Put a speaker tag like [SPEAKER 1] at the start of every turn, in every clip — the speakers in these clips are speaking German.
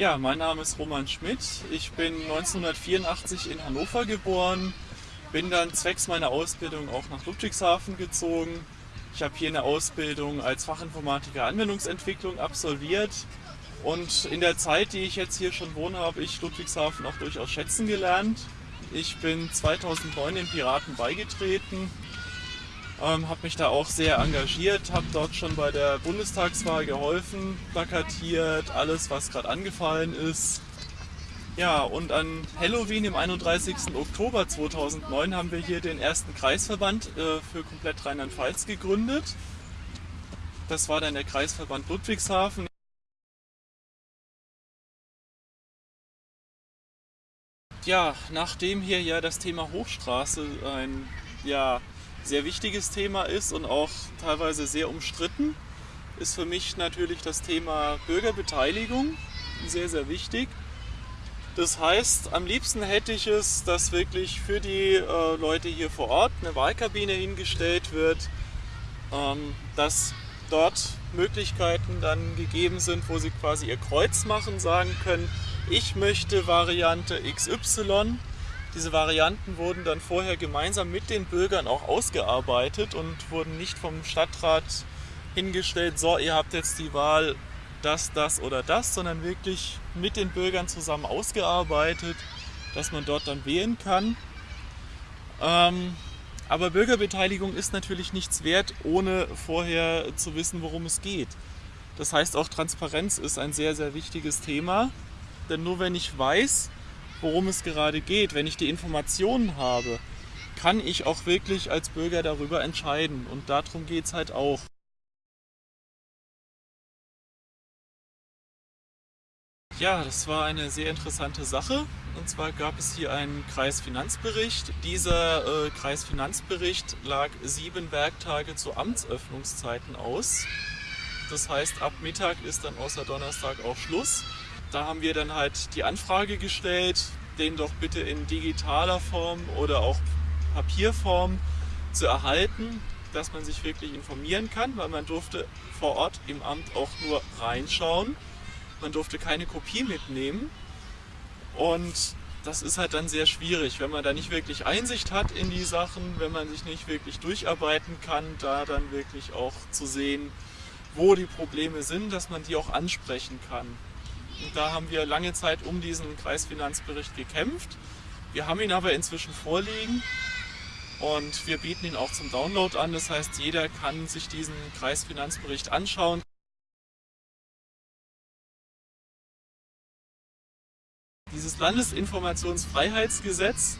[SPEAKER 1] Ja, mein Name ist Roman Schmidt. Ich bin 1984 in Hannover geboren, bin dann zwecks meiner Ausbildung auch nach Ludwigshafen gezogen. Ich habe hier eine Ausbildung als Fachinformatiker Anwendungsentwicklung absolviert und in der Zeit, die ich jetzt hier schon wohne, habe ich Ludwigshafen auch durchaus schätzen gelernt. Ich bin 2009 den Piraten beigetreten, ähm, habe mich da auch sehr engagiert, habe dort schon bei der Bundestagswahl geholfen, plakatiert, alles was gerade angefallen ist. Ja, und an Halloween, im 31. Oktober 2009, haben wir hier den ersten Kreisverband äh, für komplett Rheinland-Pfalz gegründet. Das war dann der Kreisverband Ludwigshafen. Ja, nachdem hier ja das Thema Hochstraße ein ja, sehr wichtiges Thema ist und auch teilweise sehr umstritten, ist für mich natürlich das Thema Bürgerbeteiligung sehr, sehr wichtig. Das heißt, am liebsten hätte ich es, dass wirklich für die äh, Leute hier vor Ort eine Wahlkabine hingestellt wird, ähm, dass dort Möglichkeiten dann gegeben sind, wo sie quasi ihr Kreuz machen, sagen können, ich möchte Variante XY. Diese Varianten wurden dann vorher gemeinsam mit den Bürgern auch ausgearbeitet und wurden nicht vom Stadtrat hingestellt, so ihr habt jetzt die Wahl das, das oder das, sondern wirklich mit den Bürgern zusammen ausgearbeitet, dass man dort dann wählen kann. Ähm, aber Bürgerbeteiligung ist natürlich nichts wert, ohne vorher zu wissen, worum es geht. Das heißt, auch Transparenz ist ein sehr, sehr wichtiges Thema. Denn nur wenn ich weiß, worum es gerade geht, wenn ich die Informationen habe, kann ich auch wirklich als Bürger darüber entscheiden. Und darum geht es halt auch. Ja, das war eine sehr interessante Sache. Und zwar gab es hier einen Kreisfinanzbericht. Dieser äh, Kreisfinanzbericht lag sieben Werktage zu Amtsöffnungszeiten aus. Das heißt, ab Mittag ist dann außer Donnerstag auch Schluss. Da haben wir dann halt die Anfrage gestellt, den doch bitte in digitaler Form oder auch Papierform zu erhalten, dass man sich wirklich informieren kann, weil man durfte vor Ort im Amt auch nur reinschauen. Man durfte keine Kopie mitnehmen und das ist halt dann sehr schwierig, wenn man da nicht wirklich Einsicht hat in die Sachen, wenn man sich nicht wirklich durcharbeiten kann, da dann wirklich auch zu sehen, wo die Probleme sind, dass man die auch ansprechen kann. Und da haben wir lange Zeit um diesen Kreisfinanzbericht gekämpft. Wir haben ihn aber inzwischen vorliegen und wir bieten ihn auch zum Download an. Das heißt, jeder kann sich diesen Kreisfinanzbericht anschauen. Dieses Landesinformationsfreiheitsgesetz,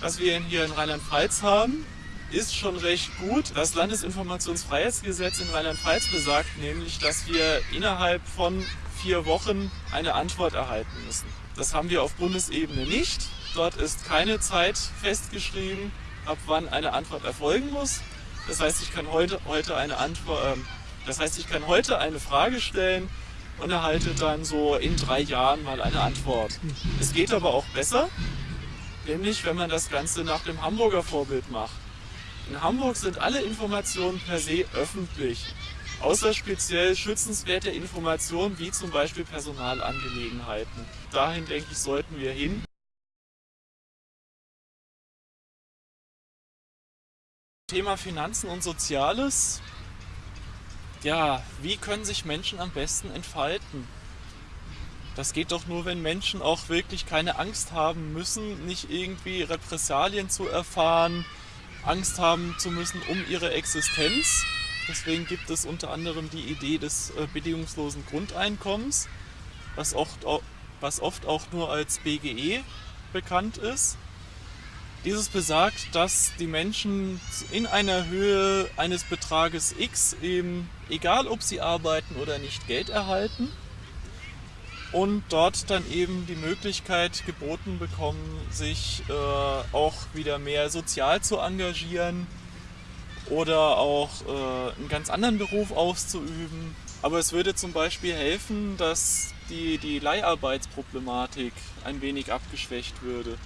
[SPEAKER 1] das wir hier in Rheinland-Pfalz haben, ist schon recht gut. Das Landesinformationsfreiheitsgesetz in Rheinland-Pfalz besagt nämlich, dass wir innerhalb von vier Wochen eine Antwort erhalten müssen. Das haben wir auf Bundesebene nicht. Dort ist keine Zeit festgeschrieben, ab wann eine Antwort erfolgen muss. Das heißt, ich kann heute, heute eine Antwort, äh, das heißt, ich kann heute eine Frage stellen und erhalte dann so in drei Jahren mal eine Antwort. Es geht aber auch besser, nämlich wenn man das Ganze nach dem Hamburger Vorbild macht. In Hamburg sind alle Informationen per se öffentlich außer speziell schützenswerte Informationen wie zum Beispiel Personalangelegenheiten. Dahin denke ich, sollten wir hin. Thema Finanzen und Soziales. Ja, wie können sich Menschen am besten entfalten? Das geht doch nur, wenn Menschen auch wirklich keine Angst haben müssen, nicht irgendwie Repressalien zu erfahren, Angst haben zu müssen um ihre Existenz. Deswegen gibt es unter anderem die Idee des äh, bedingungslosen Grundeinkommens, was oft, was oft auch nur als BGE bekannt ist. Dieses besagt, dass die Menschen in einer Höhe eines Betrages X eben, egal ob sie arbeiten oder nicht, Geld erhalten und dort dann eben die Möglichkeit geboten bekommen, sich äh, auch wieder mehr sozial zu engagieren, oder auch äh, einen ganz anderen Beruf auszuüben. Aber es würde zum Beispiel helfen, dass die, die Leiharbeitsproblematik ein wenig abgeschwächt würde.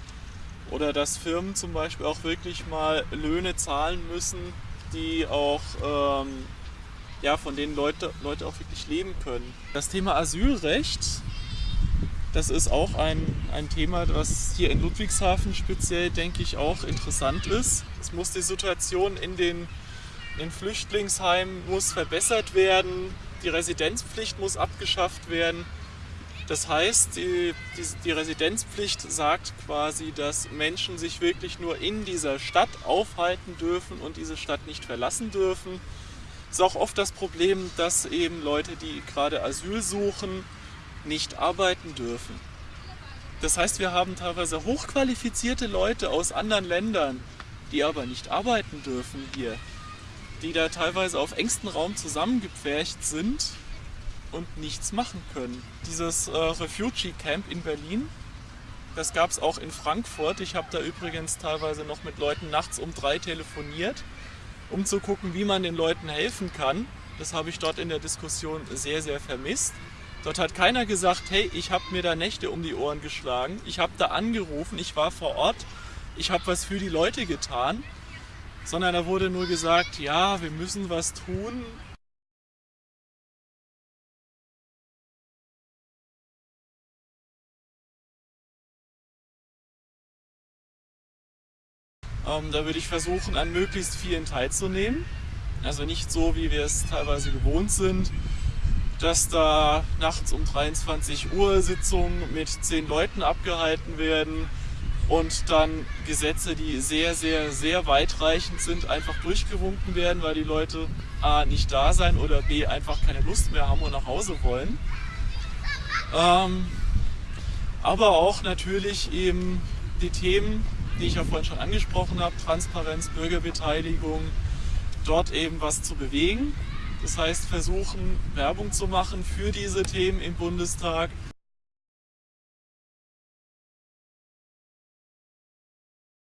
[SPEAKER 1] Oder dass Firmen zum Beispiel auch wirklich mal Löhne zahlen müssen, die auch ähm, ja, von denen Leute, Leute auch wirklich leben können. Das Thema Asylrecht Das ist auch ein, ein Thema, was hier in Ludwigshafen speziell, denke ich, auch interessant ist. Es muss die Situation in den, in Flüchtlingsheimen muss verbessert werden, die Residenzpflicht muss abgeschafft werden. Das heißt, die, die, die, Residenzpflicht sagt quasi, dass Menschen sich wirklich nur in dieser Stadt aufhalten dürfen und diese Stadt nicht verlassen dürfen. Es ist auch oft das Problem, dass eben Leute, die gerade Asyl suchen, nicht arbeiten dürfen. Das heißt, wir haben teilweise hochqualifizierte Leute aus anderen Ländern, die aber nicht arbeiten dürfen hier, die da teilweise auf engstem Raum zusammengepfercht sind und nichts machen können. Dieses äh, Refugee Camp in Berlin, das gab es auch in Frankfurt. Ich habe da übrigens teilweise noch mit Leuten nachts um drei telefoniert, um zu gucken, wie man den Leuten helfen kann. Das habe ich dort in der Diskussion sehr, sehr vermisst. Dort hat keiner gesagt, hey, ich habe mir da Nächte um die Ohren geschlagen. Ich habe da angerufen, ich war vor Ort, ich habe was für die Leute getan. Sondern da wurde nur gesagt, ja, wir müssen was tun, Ähm, da würde ich versuchen, an möglichst vielen teilzunehmen. Also nicht so, wie wir es teilweise gewohnt sind, dass da nachts um 23 Uhr Sitzungen mit zehn Leuten abgehalten werden und dann Gesetze, die sehr, sehr, sehr weitreichend sind, einfach durchgewunken werden, weil die Leute A nicht da sein oder B einfach keine Lust mehr haben und nach Hause wollen. Ähm, aber auch natürlich eben die Themen, die ich ja vorhin schon angesprochen habe, Transparenz, Bürgerbeteiligung, dort eben was zu bewegen. Das heißt, versuchen, Werbung zu machen für diese Themen im Bundestag.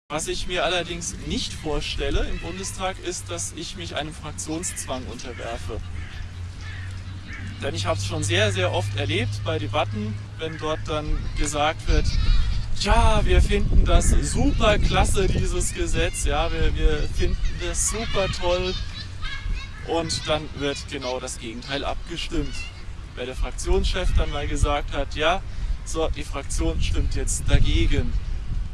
[SPEAKER 1] Was ich mir allerdings nicht vorstelle im Bundestag ist, dass ich mich einem Fraktionszwang unterwerfe. Denn ich habe es schon sehr, sehr oft erlebt bei Debatten, wenn dort dann gesagt wird, ja, wir finden das super klasse, dieses Gesetz, ja, wir, wir finden das super toll. Und dann wird genau das Gegenteil abgestimmt. Weil der Fraktionschef dann mal gesagt hat, ja, so, die Fraktion stimmt jetzt dagegen.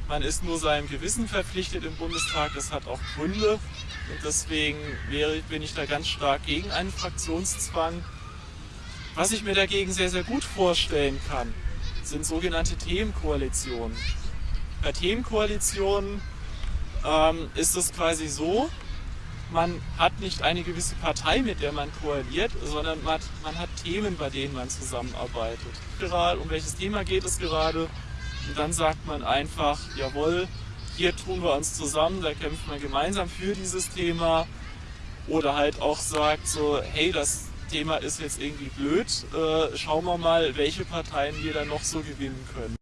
[SPEAKER 1] Man ist nur seinem Gewissen verpflichtet im Bundestag, das hat auch Gründe. Und deswegen wäre, bin ich da ganz stark gegen einen Fraktionszwang. Was ich mir dagegen sehr, sehr gut vorstellen kann, sind sogenannte Themenkoalitionen. Bei Themenkoalitionen ähm, ist es quasi so, man hat nicht eine gewisse Partei, mit der man koaliert, sondern man hat, man hat Themen, bei denen man zusammenarbeitet. Gerade um welches Thema geht es gerade? Und dann sagt man einfach, jawohl, hier tun wir uns zusammen, da kämpfen wir gemeinsam für dieses Thema. Oder halt auch sagt so, hey, das Thema ist jetzt irgendwie blöd, äh, schauen wir mal, welche Parteien wir dann noch so gewinnen können.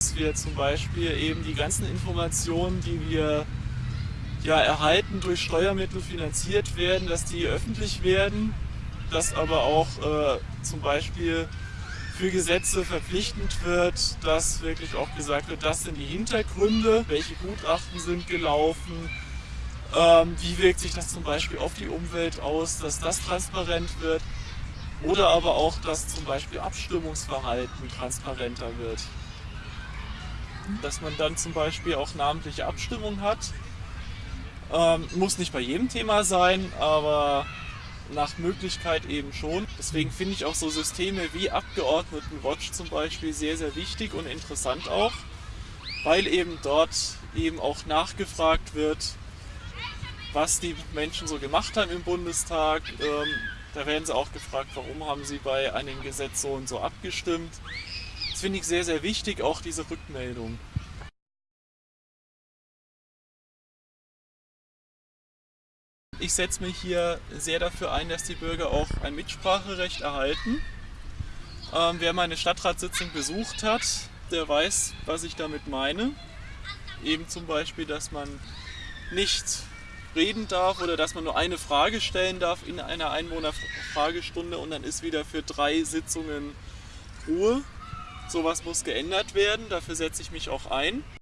[SPEAKER 1] Dass wir zum Beispiel eben die ganzen Informationen, die wir ja, erhalten durch Steuermittel finanziert werden, dass die öffentlich werden, dass aber auch äh, zum Beispiel für Gesetze verpflichtend wird, dass wirklich auch gesagt wird, das sind die Hintergründe, welche Gutachten sind gelaufen, ähm, wie wirkt sich das zum Beispiel auf die Umwelt aus, dass das transparent wird oder aber auch, dass zum Beispiel Abstimmungsverhalten transparenter wird. Dass man dann zum Beispiel auch namentliche Abstimmung hat. Ähm, muss nicht bei jedem Thema sein, aber nach Möglichkeit eben schon. Deswegen finde ich auch so Systeme wie Abgeordnetenwatch zum Beispiel sehr, sehr wichtig und interessant auch, weil eben dort eben auch nachgefragt wird, was die Menschen so gemacht haben im Bundestag. Ähm, da werden sie auch gefragt, warum haben sie bei einem Gesetz so und so abgestimmt. Das finde ich sehr, sehr wichtig, auch diese Rückmeldung. Ich setze mich hier sehr dafür ein, dass die Bürger auch ein Mitspracherecht erhalten. Ähm, wer meine Stadtratssitzung besucht hat, der weiß, was ich damit meine. Eben zum Beispiel, dass man nicht reden darf oder dass man nur eine Frage stellen darf in einer Einwohnerfragestunde und dann ist wieder für drei Sitzungen Ruhe. Sowas muss geändert werden, dafür setze ich mich auch ein.